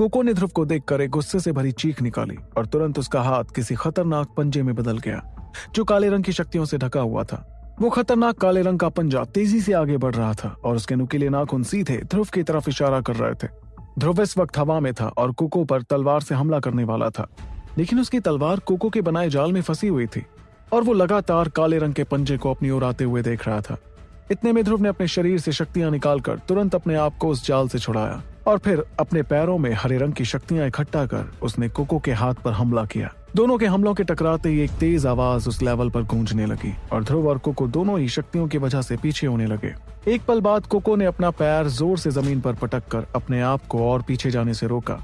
Cocoa ने ध्रुव को देखकर एक गुस्से से भरी चीख निकाली और तुरंत उसका हाथ किसी खतरनाक पंजे में बदल गया, जो काले रंग की शक्तियों से ढका हुआ था। वो खतरनाक काले रंग का पंजा तेज़ी से आगे बढ़ रहा था और उसके नुकीले नाखून सीधे ध्रुव की तरफ़ इशारा कर रहे थे। ध्रुव इस वक्त हवा में था और कोको पर तलवार से हमला करने वाला था, लेकिन उसकी तलवार कोको के बनाए जाल में फंसी हुई थी और वो लगातार काले रंग के पंजे को अपनी ओर आते हुए देख रहा था। इतने में ध्रुव ने अपने शरीर से शक्तियाँ निकालकर तुरंत अपने आप को उस जाल से छुड़ाया। और फिर अपने पैरों में हरे रंग की शक्तियाँ इकट्ठा कर उसने कोको के हाथ पर हमला किया। दोनों के हमलों के टकराते ही एक तेज आवाज़ उस लेवल पर गूंजने लगी और ध्रुव और कोको दोनों ही शक्तियों की वजह से पीछे होने लगे। एक पल बाद कोको ने अपना पैर ज़ोर से ज़मीन पर पटक कर अपने आप को और पीछे जाने से रोका।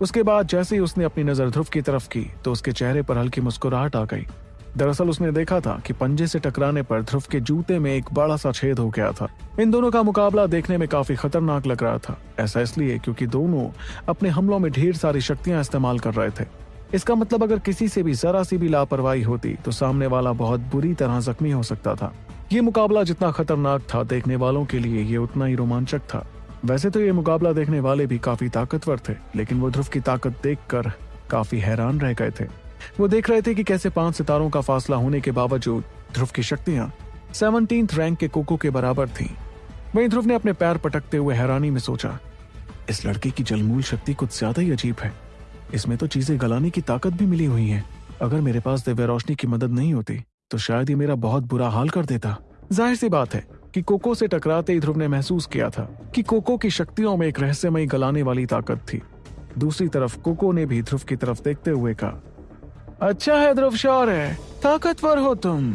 उसके बाद जैसे ही उसने अपनी नज़र ध्रुव की तरफ़ की तो उसके चेहरे पर हल्की मुस्कुराहट आ गई। दरअसल उसने देखा था कि पंजे से टकराने पर ध्रुव के जूते में एक बड़ा सा छेद हो गया था। इन दोनों का मुकाबला देखने में काफ़ी खतरनाक लग रहा था, ऐसा इसलिए क्योंकि दोनों अपने हमलों में ढेर सारी शक्तियाँ इस्तेमाल कर रहे थे। इसका मतलब अगर किसी से भी जरा सी भी लापरवाही होती तो सामने वाला बहुत बुरी तरह जख्मी हो सकता था। ये मुकाबला जितना खतरनाक था देखने वालों के लिए ये उतना ही रोमांचक था। वैसे तो ये मुकाबला देखने वाले भी काफ़ी ताकतवर थे, लेकिन वो ध्रुव की ताकत देखकर काफ़ी हैरान रह गए थे। वो देख रहे थे कि कैसे पाँच सितारों का फासला होने के बावजूद ध्रुव की शक्तियाँ सेवनटीन रैंक के कोको के बराबर थी। वहीं ध्रुव ने अपने पैर पटकते हुए हैरानी में सोचा, इस लड़के की जलमूल शक्ति कुछ ज़्यादा ही अजीब है। इसमें तो चीज़ें गलाने की ताकत भी मिली हुई है। अगर मेरे पास दिव्य रोशनी की मदद नहीं होती तो शायद ये मेरा बहुत बुरा हाल कर देता। ज़ाहिर सी बात है कि कोको से टकराते ही ध्रुव ने महसूस किया था कि कोको की शक्तियों में एक रहस्यमयी गलाने वाली ताकत थी। दूसरी तरफ़ कोको ने भी ध्रुव की तरफ़ देखते हुए कहा अच्छा है ध्रुव शौर है। ताकतवर हो तुम।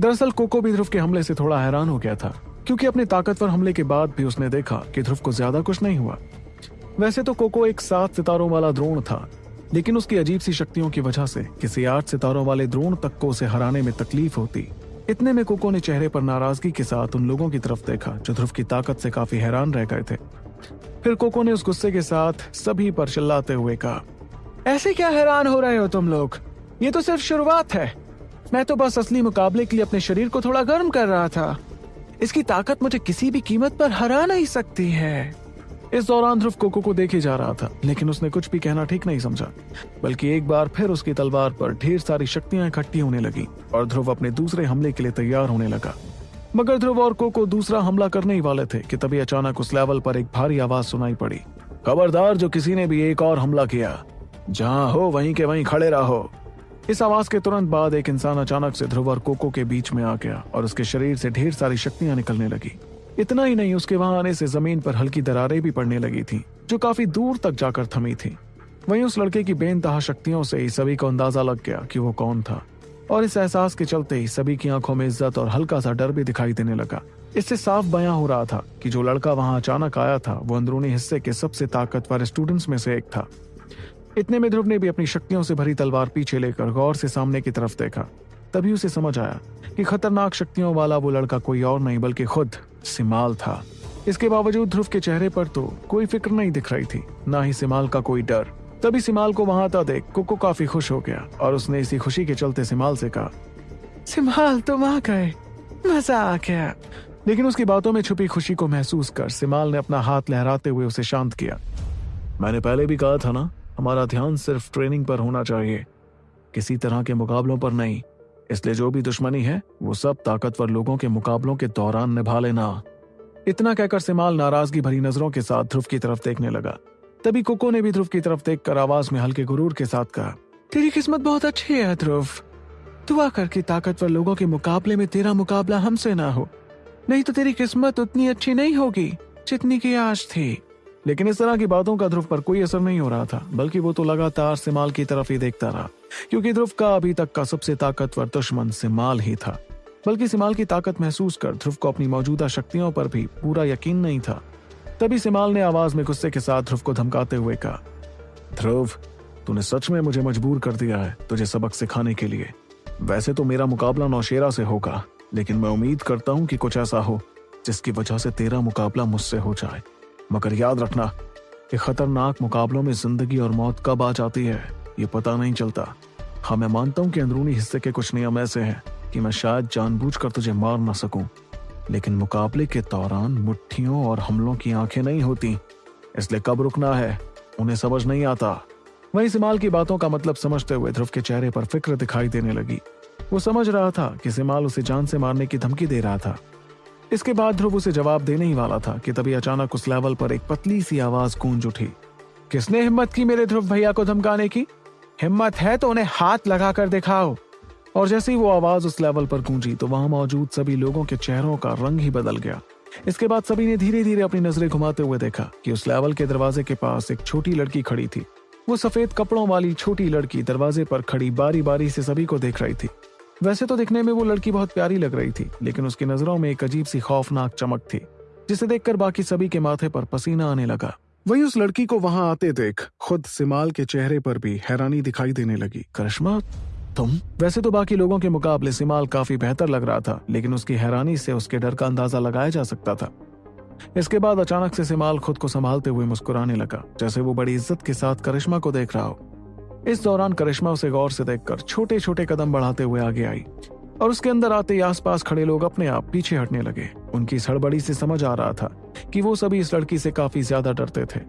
दरअसल कोको भी ध्रुव के हमले से थोड़ा हैरान हो गया था, क्योंकि अपने ताकतवर हमले के बाद भी उसने देखा कि ध्रुव को ज़्यादा कुछ नहीं हुआ। वैसे तो कोको एक सात सितारों वाला द्रोण था, लेकिन उसकी अजीब सी शक्तियों की वजह से किसी आठ सितारों वाले द्रोण तक को उसे हराने में तकलीफ़ होती। इतने में कोको ने चेहरे पर नाराज़गी के साथ उन लोगों की तरफ़ देखा, जो ध्रुव की ताकत से काफ़ी हैरान रह गए थे। फिर कोको ने उस गुस्से के साथ सभी पर चिल्लाते हुए कहा, ऐसे क्या हैरान हो रहे हो तुम लोग? ये तो सिर्फ़ शुरुआत है। मैं तो बस असली मुकाबले के लिए अपने शरीर को थोड़ा गर्म कर रहा था। इसकी ताकत मुझे किसी भी कीमत पर हरा नहीं सकती है। इस दौरान ध्रुव कोको को देखे जा रहा था, लेकिन उसने कुछ भी कहना ठीक नहीं समझा। बल्कि एक बार फिर उसकी तलवार पर ढेर सारी शक्तियाँ इकट्ठी होने लगी, और ध्रुव अपने दूसरे हमले के लिए तैयार होने लगा। मगर ध्रुव और कोको दूसरा हमला करने ही वाले थे, कि तभी अचानक उस लेवल पर एक भारी आवाज़ सुनाई पड़ी। खबरदार जो किसी ने भी एक और हमला किया। जहाँ हो, वहीं के वहीं खड़े रहो। इस आवाज़ के तुरंत बाद एक इंसान अचानक से ध्रुव और कोको के बीच में आ गया और उसके शरीर से ढेर सारी शक्तियाँ निकलने लगी। इतना ही नहीं, उसके वहाँ आने से ज़मीन पर हल्की दरारें भी पड़ने लगी थी, जो काफ़ी दूर तक जाकर थमी थी। वहीं उस लड़के की बेनतहा शक्तियों से ही सभी को अंदाज़ा लग गया कि वो कौन था। और इस एहसास के चलते ही सभी की आँखों में इज़्ज़त और हल्का सा डर भी दिखाई देने लगा। इससे साफ़ बयां हो रहा था कि जो लड़का वहाँ अचानक आया था, वो अंदरूनी हिस्से के सबसे ताकतवर स्टूडेंट्स में से एक था। इतने में ध्रुव ने भी अपनी शक्तियों से भरी तलवार पीछे लेकर गौर से सामने की तरफ़ देखा। तभी उसे समझ आया कि खतरनाक शक्तियों वाला वो लड़का कोई और नहीं बल्कि खुद सिमाल था। इसके बावजूद ध्रुव के चेहरे पर तो कोई फ़िक्र नहीं दिख रही थी ना ही सिमाल का कोई डर। तभी सिमाल को वहाँ आता देख कुको काफ़ी खुश हो गया और उसने इसी खुशी के चलते सिमाल से कहा सिमाल तुम आ गए। मज़ा आ गया। लेकिन उसकी बातों में छुपी खुशी को महसूस कर सिमाल ने अपना हाथ लहराते हुए उसे शांत किया। मैंने पहले भी कहा था ना हमारा ध्यान सिर्फ़ ट्रेनिंग पर होना चाहिए। किसी तरह के मुकाबलों पर नहीं। इसलिए जो भी दुश्मनी है, वो सब ताकतवर लोगों के मुकाबलों के दौरान निभा लेना। इतना कहकर सिमाल नाराज़गी भरी नज़रों के साथ ध्रुव की तरफ़ देखने लगा। तभी कुको ने भी ध्रुव की तरफ़ देखकर आवाज़ में हल्के गुरूर के साथ कहा, तेरी किस्मत बहुत अच्छी है, ध्रुव। दुआ कर कि ताकतवर लोगों के मुकाबले में तेरा मुकाबला हमसे ना हो। नहीं तो तेरी किस्मत उतनी अच्छी नहीं होगी, जितनी की आज थी। लेकिन इस तरह की बातों का ध्रुव पर कोई असर नहीं हो रहा था, बल्कि वो तो लगातार सिमाल की तरफ़ ही देखता रहा, क्योंकि ध्रुव का अभी तक का सबसे ताकतवर दुश्मन सिमाल ही था। बल्कि सिमाल की ताकत महसूस कर ध्रुव को अपनी मौजूदा शक्तियों पर भी पूरा यकीन नहीं था। तभी सिमाल ने आवाज़ में गुस्से के साथ ध्रुव को धमकाते हुए कहा, ध्रुव, तूने सच में मुझे मजबूर कर दिया है तुझे सबक सिखाने के लिए। वैसे तो मेरा मुकाबला नौशेरा से होगा, लेकिन मैं उम्मीद करता हूँ कि कुछ ऐसा हो जिसकी वजह से तेरा मुकाबला मुझसे हो जाए। मगर याद रखना कि खतरनाक मुकाबलों में ज़िंदगी और मौत कब आ जाती है, ये पता नहीं चलता। हाँ मैं मानता हूँ कि अंदरूनी हिस्से के कुछ नियम ऐसे हैं कि मैं शायद जानबूझकर तुझे मार ना सकूँ, लेकिन मुकाबले के दौरान मुट्ठियों और हमलों की आँखें नहीं होती, इसलिए कब रुकना है, उन्हें समझ नहीं आता। वहीं सिमाल की बातों का मतलब समझते हुए ध्रुव के चेहरे पर फ़िक्र दिखाई देने लगी। वो समझ रहा था कि सिमाल उसे जान से मारने की धमकी दे रहा था। इसके बाद ध्रुव उसे जवाब देने ही वाला था कि तभी अचानक उस लेवल पर एक पतली सी आवाज़ गूंज उठी। किसने हिम्मत की मेरे ध्रुव भैया को धमकाने की? हिम्मत है तो उन्हें हाथ लगाकर दिखाओ। और जैसे ही वो आवाज़ उस लेवल पर गूंजी तो वहाँ मौजूद सभी लोगों के चेहरों का रंग ही बदल गया। इसके बाद सभी ने धीरे धीरे अपनी नज़रें घुमाते हुए देखा कि उस लेवल के दरवाजे के पास एक छोटी लड़की खड़ी थी। वो सफ़ेद कपड़ों वाली छोटी लड़की दरवाजे पर खड़ी बारी बारी से सभी को देख रही थी। वैसे तो दिखने में वो लड़की बहुत प्यारी लग रही थी, लेकिन उसकी नज़रों में एक अजीब सी खौफनाक चमक थी, जिसे देखकर बाकी सभी के माथे पर पसीना आने लगा। वही उस लड़की को वहाँ आते देख खुद सिमाल के चेहरे पर भी हैरानी दिखाई देने लगी। करिश्मा, तुम? वैसे तो बाकी लोगों के मुकाबले सिमाल काफ़ी बेहतर लग रहा था, लेकिन उसकी हैरानी से उसके डर का अंदाज़ा लगाया जा सकता था। इसके बाद अचानक से सिमाल खुद को संभालते हुए मुस्कुराने लगा, जैसे वो बड़ी इज़्ज़त के साथ करिश्मा को देख रहा हो। इस दौरान करिश्मा उसे गौर से देखकर छोटे छोटे कदम बढ़ाते हुए आगे आई और उसके अंदर आते ही आसपास खड़े लोग अपने आप पीछे हटने लगे। उनकी सड़बड़ी से समझ आ रहा था कि वो सभी इस लड़की से काफ़ी ज़्यादा डरते थे।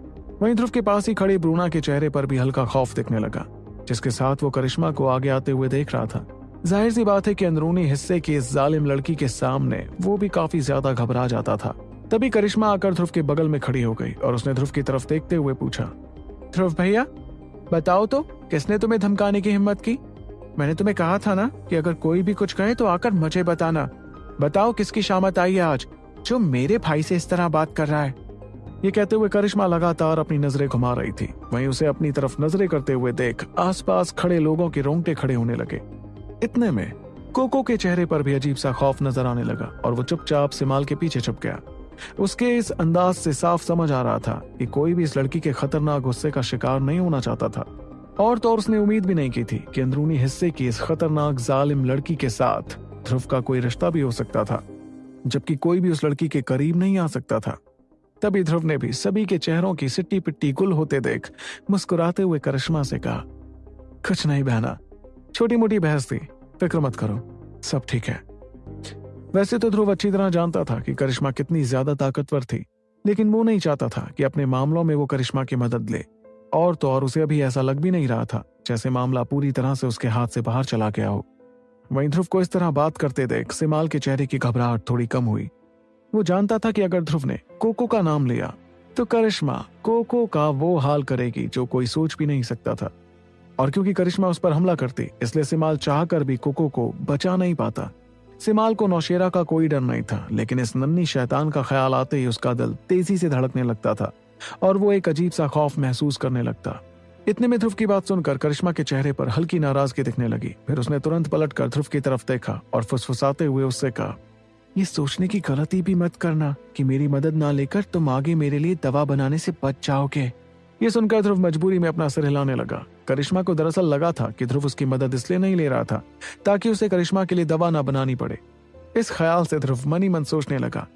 वहीं ध्रुव के पास ही खड़ी ब्रूना के चेहरे पर भी हल्का खौफ दिखने लगा, जिसके साथ वो करिश्मा को आगे आते हुए देख रहा था। ज़ाहिर सी बात है कि अंदरूनी हिस्से की इस जालिम लड़की के सामने वो भी काफ़ी ज़्यादा घबरा जाता था। तभी करिश्मा आकर ध्रुव के बगल में खड़ी हो गई और उसने ध्रुव की तरफ़ देखते हुए पूछा, ध्रुव भैया बताओ तो किसने तुम्हें धमकाने की हिम्मत की? मैंने तुम्हें कहा था ना कि अगर कोई भी कुछ कहे तो आकर मुझे बताना। बताओ किसकी शामत आई है आज, जो मेरे भाई से इस तरह बात कर रहा है? ये कहते हुए करिश्मा लगातार अपनी नज़रें घुमा रही थी। वहीं उसे अपनी तरफ़ नज़रें करते हुए देख आसपास खड़े लोगों के रोंगटे खड़े होने लगे। इतने में, कोको के चेहरे पर भी अजीब सा खौफ नज़र आने लगा और वो चुपचाप सिमाल के पीछे छुप गया। उसके इस अंदाज से साफ़ समझ आ रहा था कि कोई भी इस लड़की के खतरनाक गुस्से का शिकार नहीं होना चाहता था। और तो उसने उम्मीद भी नहीं की थी कि अंदरूनी हिस्से की इस खतरनाक जालिम लड़की के साथ ध्रुव का कोई रिश्ता भी हो सकता था, जबकि कोई भी उस लड़की के करीब नहीं आ सकता था। तभी ध्रुव ने भी सभी के चेहरों की सिट्टी पिट्टी गुल होते देख मुस्कुराते हुए करिश्मा से कहा, कुछ नहीं बहना छोटी मोटी बहस थी, फ़िक्र मत करो, सब ठीक है। वैसे तो ध्रुव अच्छी तरह जानता था कि करिश्मा कितनी ज़्यादा ताकतवर थी, लेकिन वो नहीं चाहता था कि अपने मामलों में वो करिश्मा की मदद ले। और तो और उसे अभी ऐसा लग भी नहीं रहा था, जैसे मामला पूरी तरह से उसके हाथ से बाहर चला गया हो। वहीं ध्रुव को इस तरह बात करते देख सिमाल के चेहरे की घबराहट थोड़ी कम हुई। वो जानता था कि अगर ध्रुव ने कोको का नाम लिया तो करिश्मा कोको का वो हाल करेगी जो कोई सोच भी नहीं सकता था। और क्योंकि करिश्मा उस पर हमला करती, इसलिए सिमाल चाहकर भी कोको को बचा नहीं पाता। सिमाल को नौशेरा का कोई डर नहीं था, लेकिन इस नन्नी शैतान का ख्याल आते ही उसका दिल तेज़ी से धड़कने लगता था और वो एक अजीब सा खौफ महसूस करने लगता। इतने में ध्रुव की बात सुनकर करिश्मा के चेहरे पर हल्की नाराज़गी दिखने लगी। फिर उसने तुरंत पलट कर ध्रुव की तरफ़ देखा और फुसफुसाते हुए उससे कहा, ये सोचने की गलती भी मत करना कि मेरी मदद ना लेकर तुम आगे मेरे लिए दवा बनाने से बच जाओगे। ये सुनकर ध्रुव मजबूरी में अपना सिर हिलाने लगा। करिश्मा को दरअसल लगा था कि ध्रुव उसकी मदद इसलिए नहीं ले रहा था ताकि उसे करिश्मा के लिए दवा ना बनानी पड़े। इस ख्याल से ध्रुव मनी मन सोचने लगा,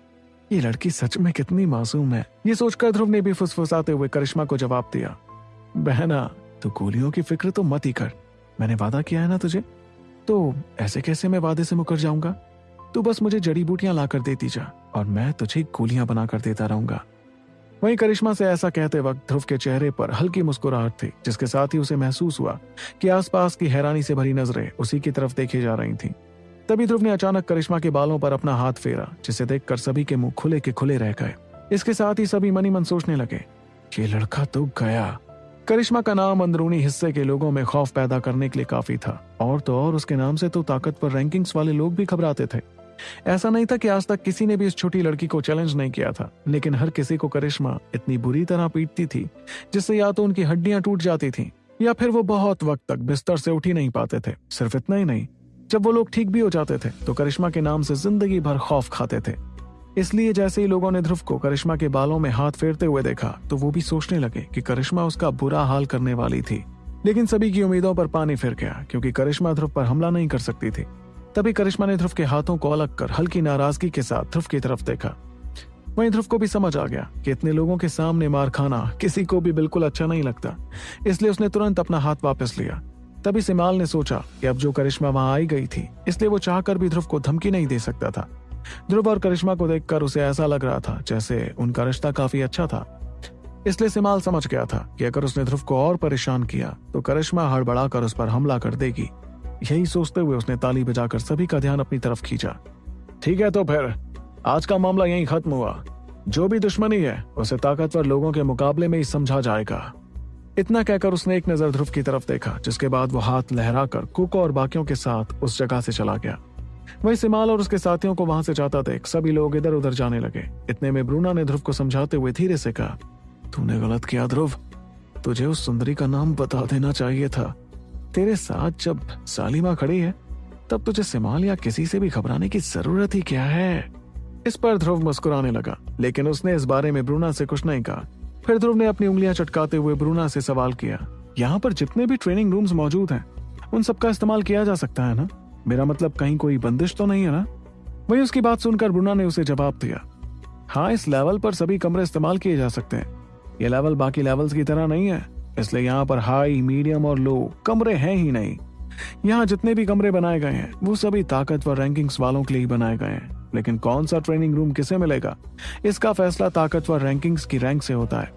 ये लड़की सच में कितनी मासूम है। ये सोचकर ध्रुव ने भी फुसफुसाते हुए करिश्मा को जवाब दिया, बहना, तू गोलियों की फ़िक्र तो मत ही कर। मैंने वादा किया है ना तुझे? तो ऐसे कैसे मैं वादे से मुकर जाऊँगा? तू बस मुझे जड़ी बूटियाँ लाकर देती जा, और मैं तुझे गोलियाँ बनाकर देता रहूँगा। वहीं करिश्मा से ऐसा कहते वक्त ध्रुव के चेहरे पर हल्की मुस्कुराहट थी, जिसके साथ ही उसे महसूस हुआ कि आसपास की हैरानी से भरी नज़रें उसी की तरफ़ देखी जा रही थीं। तभी ध्रुव ने अचानक करिश्मा के बालों पर अपना हाथ फेरा, जिसे देखकर सभी के मुँह खुले के खुले रह गए। इसके साथ ही सभी मनी मन सोचने लगे, ये लड़का तो गया। करिश्मा का नाम अंदरूनी हिस्से के लोगों में खौफ पैदा करने के लिए काफ़ी था, और तो और उसके नाम से तो ताकतवर रैंकिंग्स वाले लोग भी घबराते थे। ऐसा नहीं था कि आज तक किसी ने भी इस छोटी लड़की को चैलेंज नहीं किया था, लेकिन हर किसी को करिश्मा इतनी बुरी तरह पीटती थी, जिससे या तो उनकी हड्डियाँ टूट जाती थी, या फिर वो बहुत वक्त तक बिस्तर से उठ ही नहीं पाते थे, सिर्फ़ इतना ही नहीं, जब वो लोग ठीक भी हो जाते थे तो करिश्मा के नाम से ज़िंदगी भर खौफ खाते थे। इसलिए जैसे ही लोगों ने ध्रुव को करिश्मा के बालों में हाथ फेरते हुए देखा तो वो भी सोचने लगे कि करिश्मा उसका बुरा हाल करने वाली थी। लेकिन सभी की उम्मीदों पर पानी फिर गया, क्योंकि करिश्मा ध्रुव पर हमला नहीं कर सकती थी। तभी करिश्मा ने ध्रुव के हाथों को अलग कर हल्की नाराज़गी के साथ ध्रुव की तरफ़ देखा। वहीं ध्रुव को भी समझ आ गया कि इतने लोगों के सामने मार खाना किसी को भी बिल्कुल अच्छा नहीं लगता, इसलिए उसने तुरंत अपना हाथ वापस लिया। तभी सिमाल ने सोचा कि अब जो करिश्मा वहाँ आई गई थी, इसलिए वो चाहकर भी ध्रुव को धमकी नहीं दे सकता था। ध्रुव और करिश्मा को देखकर उसे ऐसा लग रहा था जैसे उनका रिश्ता काफ़ी अच्छा था। इसलिए सिमाल समझ गया था कि अगर उसने ध्रुव को और परेशान किया तो करिश्मा हड़बड़ाकर उस पर हमला कर देगी। यही सोचते हुए उसने ताली बजाकर सभी का ध्यान अपनी तरफ़ खींचा। ठीक है तो फिर, आज का मामला यहीं खत्म हुआ। जो भी दुश्मनी है, उसे ताकतवर लोगों के मुकाबले में ही समझा जाएगा। इतना कहकर उसने एक नज़र ध्रुव की तरफ़ देखा, जिसके बाद वो हाथ लहराकर कुको और बाकियों के साथ उस जगह से चला गया। वही सिमाल और उसके साथियों को वहाँ से जाता देख, सभी लोग इधर उधर जाने लगे। इतने में ब्रूना ने ध्रुव को समझाते हुए धीरे से कहा, तूने गलत किया ध्रुव। तुझे उस सुंदरी का नाम बता देना चाहिए था। तेरे साथ जब सालिमा खड़ी है, तब तुझे सिमाल या किसी से भी घबराने की ज़रूरत ही क्या है? इस पर ध्रुव मुस्कुराने लगा, लेकिन उसने इस बारे में ब्रूना से कुछ नहीं कहा। फिर ध्रुव ने अपनी उंगलियाँ चटकाते हुए ब्रूना से सवाल किया, यहाँ पर जितने भी ट्रेनिंग रूम्स मौजूद हैं, उन सबका इस्तेमाल किया जा सकता है ना? मेरा मतलब कहीं कोई बंदिश तो नहीं है ना? वही उसकी बात सुनकर ब्रूना ने उसे जवाब दिया हाँ इस लेवल पर सभी कमरे इस्तेमाल किए जा सकते हैं। ये लेवल बाकी लेवल्स की तरह नहीं है। इसलिए यहाँ पर हाई मीडियम और लो कमरे हैं ही नहीं। यहाँ जितने भी कमरे बनाए गए हैं वो सभी ताकतवर रैंकिंग्स वालों के लिए ही बनाए गए हैं। लेकिन कौन सा ट्रेनिंग रूम किसे मिलेगा? इसका फैसला ताकतवर रैंकिंग्स की रैंक से होता है।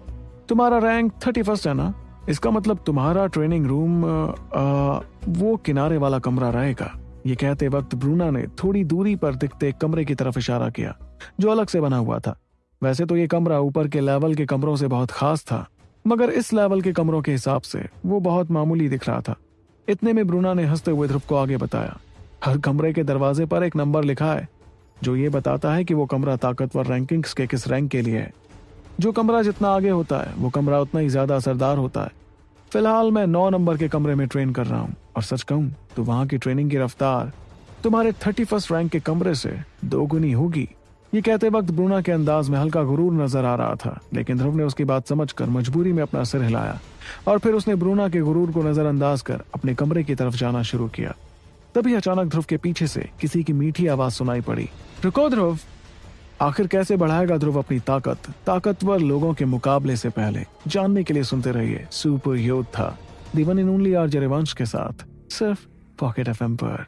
तुम्हारा रैंक थर्टी फ़र्स्ट है ना? इसका मतलब तुम्हारा ट्रेनिंग रूम आ, वो किनारे वाला कमरा रहेगा। ये कहते वक्त ब्रूना ने थोड़ी दूरी पर दिखते कमरे की तरफ़ इशारा किया जो अलग से बना हुआ था। वैसे तो ये कमरा ऊपर के लेवल के कमरों से बहुत खास था। मगर इस लेवल के कमरों के हिसाब से वो बहुत मामूली दिख रहा था। इतने में ब्रूना ने हँसते हुए ध्रुव को आगे बताया। हर कमरे के दरवाजे पर एक नंबर लिखा है, जो ये बताता है कि वो कमरा ताकतवर रैंकिंग्स के किस रैंक के लिए है। जो कमरा जितना आगे होता है, वो कमरा उतना ही ज़्यादा असरदार होता है। फ़िलहाल मैं नौ नंबर के कमरे में ट्रेन कर रहा हूँ, और सच कहूँ तो वहाँ की ट्रेनिंग की रफ्तार तुम्हारे थर्टी फ़र्स्ट रैंक के कमरे से दोगुनी होगी। ये कहते वक्त ब्रूना के अंदाज में हल्का गुरूर नज़र आ रहा था, लेकिन ध्रुव ने उसकी बात समझकर मजबूरी में अपना सिर हिलाया और फिर उसने ब्रूना के गुरूर को नजरअंदाज कर अपने कमरे की तरफ़ जाना शुरू किया। तभी अचानक ध्रुव के पीछे से किसी की मीठी आवाज़ सुनाई पड़ी। रुको ध्रुव! आखिर कैसे बढ़ाएगा ध्रुव अपनी ताकत? ताकतवर लोगों के मुकाबले से पहले। जानने के लिए सुनते रहिए, सुपर योद्धा दीवन इन आर जरेवंश के साथ, सिर्फ़ पॉकेट एफ़ पर।